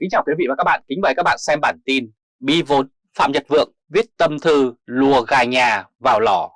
Kính chào quý vị và các bạn, kính mời các bạn xem bản tin Bi vốn Phạm Nhật Vượng viết tâm thư lùa gà nhà vào lò.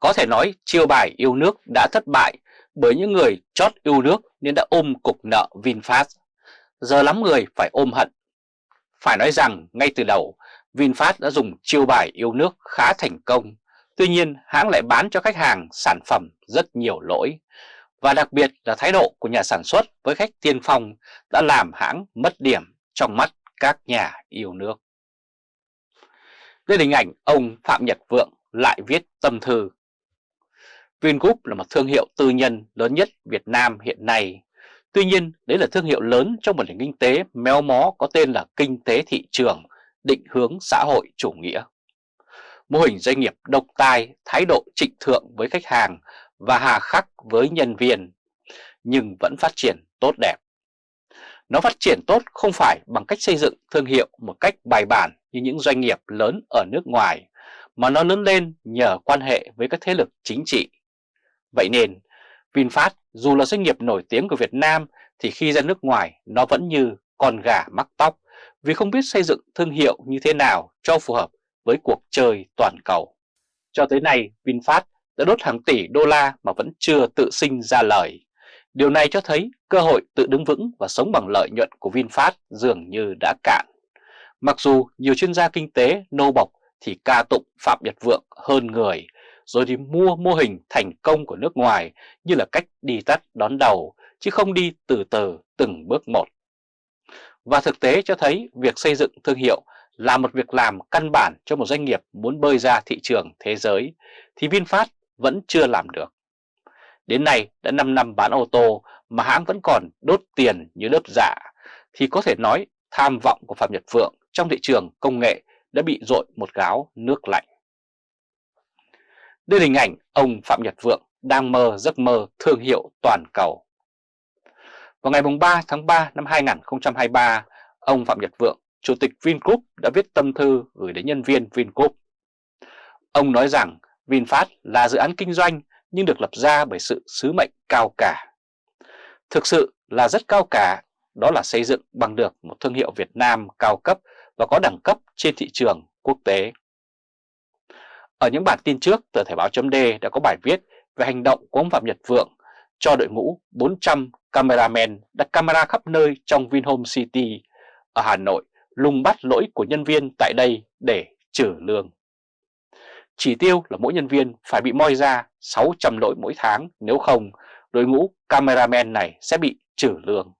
Có thể nói chiêu bài yêu nước đã thất bại bởi những người chót yêu nước nên đã ôm cục nợ VinFast. Giờ lắm người phải ôm hận. Phải nói rằng ngay từ đầu VinFast đã dùng chiêu bài yêu nước khá thành công. Tuy nhiên hãng lại bán cho khách hàng sản phẩm rất nhiều lỗi và đặc biệt là thái độ của nhà sản xuất với khách tiên phong đã làm hãng mất điểm trong mắt các nhà yêu nước. Đây là hình ảnh ông Phạm Nhật Vượng lại viết tâm thư. Vingroup là một thương hiệu tư nhân lớn nhất Việt Nam hiện nay. Tuy nhiên, đấy là thương hiệu lớn trong một nền kinh tế méo mó có tên là kinh tế thị trường, định hướng xã hội chủ nghĩa. Mô hình doanh nghiệp độc tài, thái độ trịnh thượng với khách hàng và hà khắc với nhân viên, nhưng vẫn phát triển tốt đẹp. Nó phát triển tốt không phải bằng cách xây dựng thương hiệu một cách bài bản như những doanh nghiệp lớn ở nước ngoài, mà nó lớn lên nhờ quan hệ với các thế lực chính trị. Vậy nên, VinFast dù là doanh nghiệp nổi tiếng của Việt Nam thì khi ra nước ngoài nó vẫn như con gà mắc tóc vì không biết xây dựng thương hiệu như thế nào cho phù hợp với cuộc chơi toàn cầu. Cho tới nay, VinFast đã đốt hàng tỷ đô la mà vẫn chưa tự sinh ra lời. Điều này cho thấy cơ hội tự đứng vững và sống bằng lợi nhuận của VinFast dường như đã cạn. Mặc dù nhiều chuyên gia kinh tế nô bọc thì ca tụng Phạm Nhật Vượng hơn người, rồi thì mua mô hình thành công của nước ngoài như là cách đi tắt đón đầu, chứ không đi từ từ từng bước một. Và thực tế cho thấy việc xây dựng thương hiệu là một việc làm căn bản cho một doanh nghiệp muốn bơi ra thị trường thế giới, thì VinFast vẫn chưa làm được. Đến nay đã 5 năm bán ô tô mà hãng vẫn còn đốt tiền như lớp giả, thì có thể nói tham vọng của Phạm Nhật Vượng trong thị trường công nghệ đã bị dội một gáo nước lạnh. Đây là hình ảnh ông Phạm Nhật Vượng đang mơ giấc mơ thương hiệu toàn cầu. Vào ngày 3 tháng 3 năm 2023, ông Phạm Nhật Vượng, Chủ tịch Vingroup đã viết tâm thư gửi đến nhân viên Vingroup. Ông nói rằng VinFast là dự án kinh doanh nhưng được lập ra bởi sự sứ mệnh cao cả. Thực sự là rất cao cả, đó là xây dựng bằng được một thương hiệu Việt Nam cao cấp và có đẳng cấp trên thị trường quốc tế. Ở những bản tin trước, tờ Thể báo chấm đã có bài viết về hành động của ông Phạm Nhật Vượng cho đội ngũ 400 cameramen đặt camera khắp nơi trong Vinhome City ở Hà Nội lùng bắt lỗi của nhân viên tại đây để trừ lương. Chỉ tiêu là mỗi nhân viên phải bị moi ra 600 lỗi mỗi tháng, nếu không đội ngũ cameraman này sẽ bị trừ lương.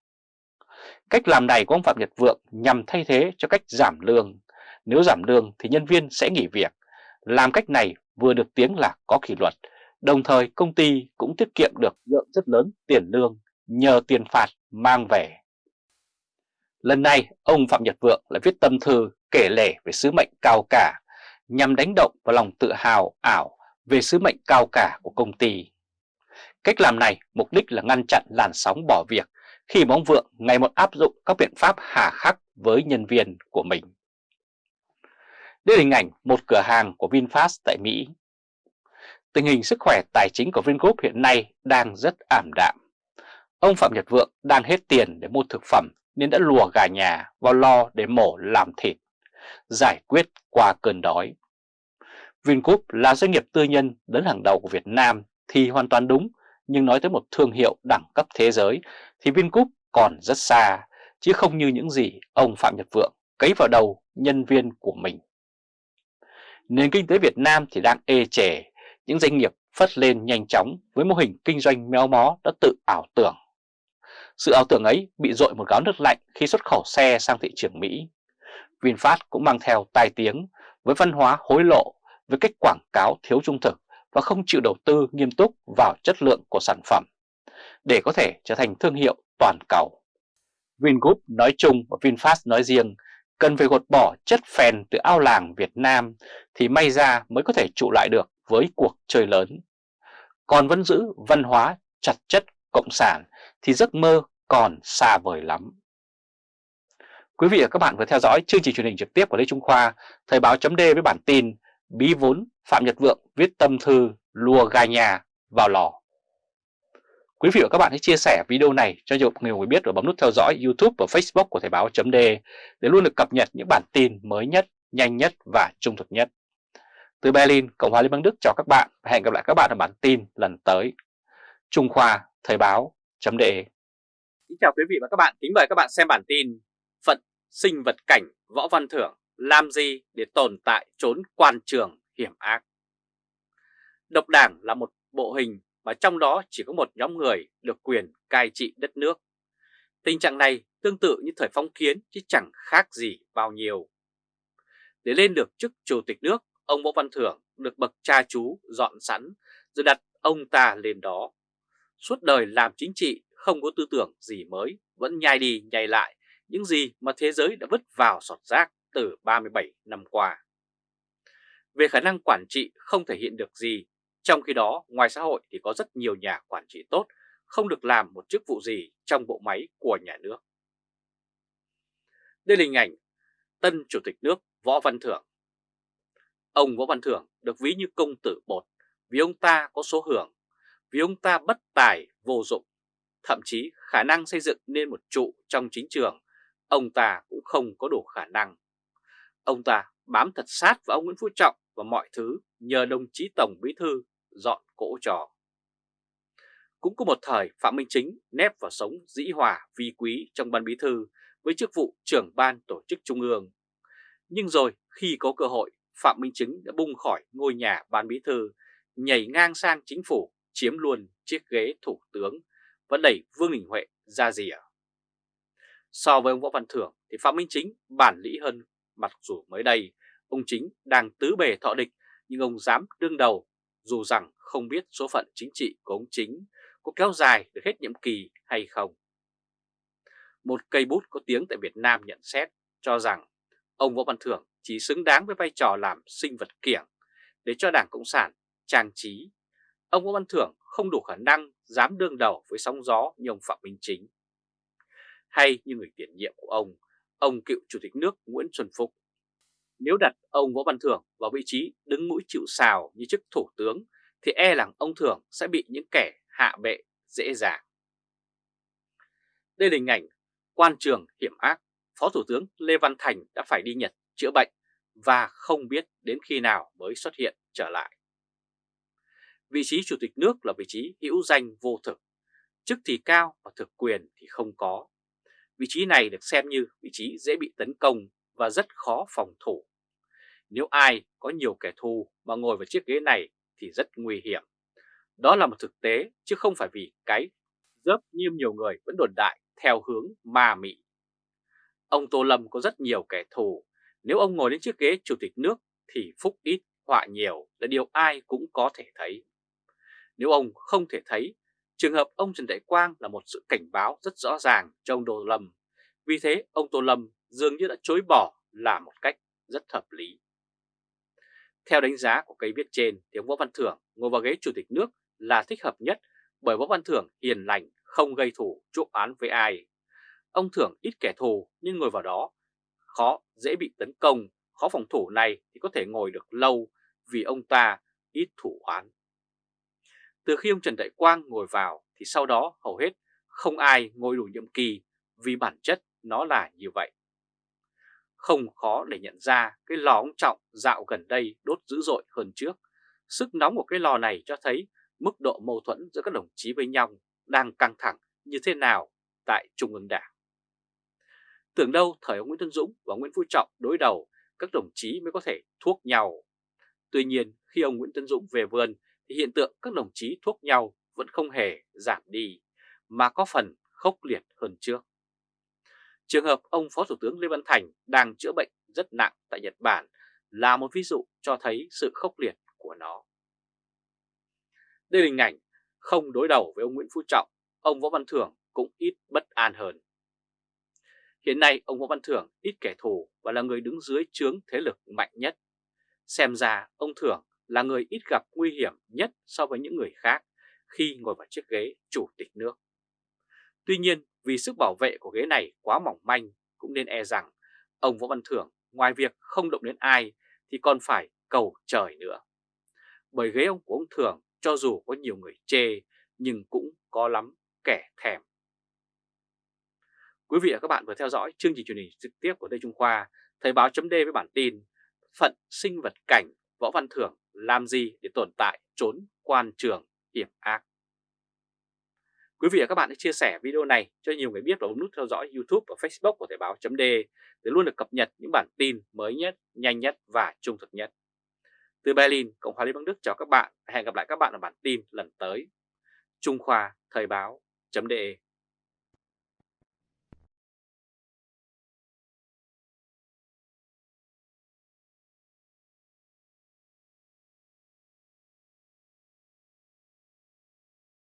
Cách làm này của ông Phạm Nhật Vượng nhằm thay thế cho cách giảm lương. Nếu giảm lương thì nhân viên sẽ nghỉ việc. Làm cách này vừa được tiếng là có kỷ luật, đồng thời công ty cũng tiết kiệm được lượng rất lớn tiền lương nhờ tiền phạt mang về. Lần này, ông Phạm Nhật Vượng lại viết tâm thư kể lể về sứ mệnh cao cả nhằm đánh động vào lòng tự hào, ảo về sứ mệnh cao cả của công ty. Cách làm này, mục đích là ngăn chặn làn sóng bỏ việc khi ông vượng ngày một áp dụng các biện pháp hà khắc với nhân viên của mình. Đây là hình ảnh một cửa hàng của VinFast tại Mỹ. Tình hình sức khỏe tài chính của Vingroup hiện nay đang rất ảm đạm. Ông Phạm Nhật Vượng đang hết tiền để mua thực phẩm nên đã lùa gà nhà vào lo để mổ làm thịt giải quyết qua cơn đói. Vingroup là doanh nghiệp tư nhân lớn hàng đầu của Việt Nam thì hoàn toàn đúng, nhưng nói tới một thương hiệu đẳng cấp thế giới thì Vingroup còn rất xa, chứ không như những gì ông Phạm Nhật Vượng cấy vào đầu nhân viên của mình. Nền kinh tế Việt Nam thì đang ê chề, những doanh nghiệp phất lên nhanh chóng với mô hình kinh doanh méo mó đã tự ảo tưởng. Sự ảo tưởng ấy bị dội một gáo nước lạnh khi xuất khẩu xe sang thị trường Mỹ. VinFast cũng mang theo tai tiếng với văn hóa hối lộ, với cách quảng cáo thiếu trung thực và không chịu đầu tư nghiêm túc vào chất lượng của sản phẩm để có thể trở thành thương hiệu toàn cầu. Vingroup nói chung và VinFast nói riêng cần phải gột bỏ chất phèn từ ao làng Việt Nam thì may ra mới có thể trụ lại được với cuộc chơi lớn. Còn vẫn giữ văn hóa chặt chất cộng sản thì giấc mơ còn xa vời lắm. Quý vị và các bạn vừa theo dõi chương trình truyền hình trực tiếp của Lê Trung Khoa, Thời báo chấm với bản tin Bí vốn Phạm Nhật Vượng viết tâm thư lùa gà nhà vào lò. Quý vị và các bạn hãy chia sẻ video này cho nhiều người biết và bấm nút theo dõi YouTube và Facebook của Thời báo chấm để luôn được cập nhật những bản tin mới nhất, nhanh nhất và trung thực nhất. Từ Berlin, Cộng hòa Liên bang Đức chào các bạn và hẹn gặp lại các bạn ở bản tin lần tới. Trung Khoa Thời báo .de Kính chào quý vị và các bạn, kính mời các bạn xem bản tin sinh vật cảnh Võ Văn Thưởng làm gì để tồn tại trốn quan trường hiểm ác. Độc đảng là một bộ hình mà trong đó chỉ có một nhóm người được quyền cai trị đất nước. Tình trạng này tương tự như thời phong kiến chứ chẳng khác gì bao nhiêu. Để lên được chức chủ tịch nước, ông Võ Văn Thưởng được bậc cha chú dọn sẵn rồi đặt ông ta lên đó. Suốt đời làm chính trị không có tư tưởng gì mới, vẫn nhai đi nhai lại những gì mà thế giới đã vứt vào sọt rác từ 37 năm qua. Về khả năng quản trị không thể hiện được gì, trong khi đó ngoài xã hội thì có rất nhiều nhà quản trị tốt không được làm một chức vụ gì trong bộ máy của nhà nước. Đây là hình ảnh tân chủ tịch nước Võ Văn Thưởng. Ông Võ Văn Thưởng được ví như công tử bột vì ông ta có số hưởng, vì ông ta bất tài, vô dụng. Thậm chí khả năng xây dựng nên một trụ trong chính trường, ông ta cũng không có đủ khả năng. Ông ta bám thật sát vào ông Nguyễn Phú Trọng và mọi thứ nhờ đồng chí Tổng Bí Thư dọn cỗ trò. Cũng có một thời Phạm Minh Chính nép vào sống dĩ hòa vi quý trong ban bí thư với chức vụ trưởng ban tổ chức trung ương. Nhưng rồi khi có cơ hội, Phạm Minh Chính đã bung khỏi ngôi nhà ban bí thư, nhảy ngang sang chính phủ, chiếm luôn chiếc ghế thủ tướng và đẩy Vương Đình Huệ ra rìa. So với ông Võ Văn Thưởng thì Phạm Minh Chính bản lĩ hơn mặc dù mới đây, ông Chính đang tứ bề thọ địch, nhưng ông dám đương đầu, dù rằng không biết số phận chính trị của ông Chính có kéo dài được hết nhiệm kỳ hay không. Một cây bút có tiếng tại Việt Nam nhận xét cho rằng ông Võ Văn Thưởng chỉ xứng đáng với vai trò làm sinh vật kiểng để cho Đảng Cộng sản trang trí. Ông Võ Văn Thưởng không đủ khả năng dám đương đầu với sóng gió như ông Phạm Minh Chính. Hay như người tiền nhiệm của ông, ông cựu Chủ tịch nước Nguyễn Xuân Phúc. Nếu đặt ông Võ Văn Thưởng vào vị trí đứng mũi chịu sào như chức thủ tướng thì e rằng ông Thưởng sẽ bị những kẻ hạ bệ dễ dàng. Đây là hình ảnh quan trường hiểm ác, Phó Thủ tướng Lê Văn Thành đã phải đi Nhật chữa bệnh và không biết đến khi nào mới xuất hiện trở lại. Vị trí Chủ tịch nước là vị trí hữu danh vô thực, chức thì cao và thực quyền thì không có. Vị trí này được xem như vị trí dễ bị tấn công và rất khó phòng thủ. Nếu ai có nhiều kẻ thù mà ngồi vào chiếc ghế này thì rất nguy hiểm. Đó là một thực tế chứ không phải vì cái dớp như nhiều người vẫn đồn đại theo hướng ma mị. Ông Tô Lâm có rất nhiều kẻ thù, nếu ông ngồi đến chiếc ghế chủ tịch nước thì phúc ít, họa nhiều là điều ai cũng có thể thấy. Nếu ông không thể thấy, trường hợp ông Trần Đại Quang là một sự cảnh báo rất rõ ràng cho ông Tô Lâm. Vì thế ông Tô Lâm dường như đã chối bỏ là một cách rất hợp lý. Theo đánh giá của cây viết trên thì ông Võ Văn Thưởng ngồi vào ghế chủ tịch nước là thích hợp nhất bởi Võ Văn Thưởng hiền lành, không gây thủ chuốc án với ai. Ông Thưởng ít kẻ thù nhưng ngồi vào đó khó dễ bị tấn công, khó phòng thủ này thì có thể ngồi được lâu vì ông ta ít thủ án. Từ khi ông Trần Đại Quang ngồi vào thì sau đó hầu hết không ai ngồi đủ nhiệm kỳ vì bản chất nó là như vậy. Không khó để nhận ra cái lò ông Trọng dạo gần đây đốt dữ dội hơn trước. Sức nóng của cái lò này cho thấy mức độ mâu thuẫn giữa các đồng chí với nhau đang căng thẳng như thế nào tại Trung ương Đảng. Tưởng đâu thời ông Nguyễn Tân Dũng và Nguyễn Phú Trọng đối đầu, các đồng chí mới có thể thuốc nhau. Tuy nhiên, khi ông Nguyễn Tân Dũng về vườn thì hiện tượng các đồng chí thuốc nhau vẫn không hề giảm đi, mà có phần khốc liệt hơn trước. Trường hợp ông Phó Thủ tướng Lê Văn Thành đang chữa bệnh rất nặng tại Nhật Bản là một ví dụ cho thấy sự khốc liệt của nó. Đây là hình ảnh không đối đầu với ông Nguyễn Phú Trọng, ông Võ Văn Thưởng cũng ít bất an hơn. Hiện nay ông Võ Văn Thưởng ít kẻ thù và là người đứng dưới trướng thế lực mạnh nhất. Xem ra ông Thưởng là người ít gặp nguy hiểm nhất so với những người khác khi ngồi vào chiếc ghế chủ tịch nước. Tuy nhiên vì sức bảo vệ của ghế này quá mỏng manh cũng nên e rằng ông Võ Văn Thưởng ngoài việc không động đến ai thì còn phải cầu trời nữa. Bởi ghế ông của ông Thưởng cho dù có nhiều người chê nhưng cũng có lắm kẻ thèm. Quý vị và các bạn vừa theo dõi chương trình truyền hình trực tiếp của Lê Trung Khoa, Thời báo chấm với bản tin Phận sinh vật cảnh Võ Văn Thưởng làm gì để tồn tại trốn quan trường hiểm ác. Quý vị và các bạn hãy chia sẻ video này cho nhiều người biết và bấm nút theo dõi YouTube và Facebook của Thời báo .d để luôn được cập nhật những bản tin mới nhất, nhanh nhất và trung thực nhất. Từ Berlin, Cộng hòa Liên bang Đức chào các bạn. Hẹn gặp lại các bạn ở bản tin lần tới. Trung Khoa Thời báo .d